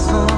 corazón.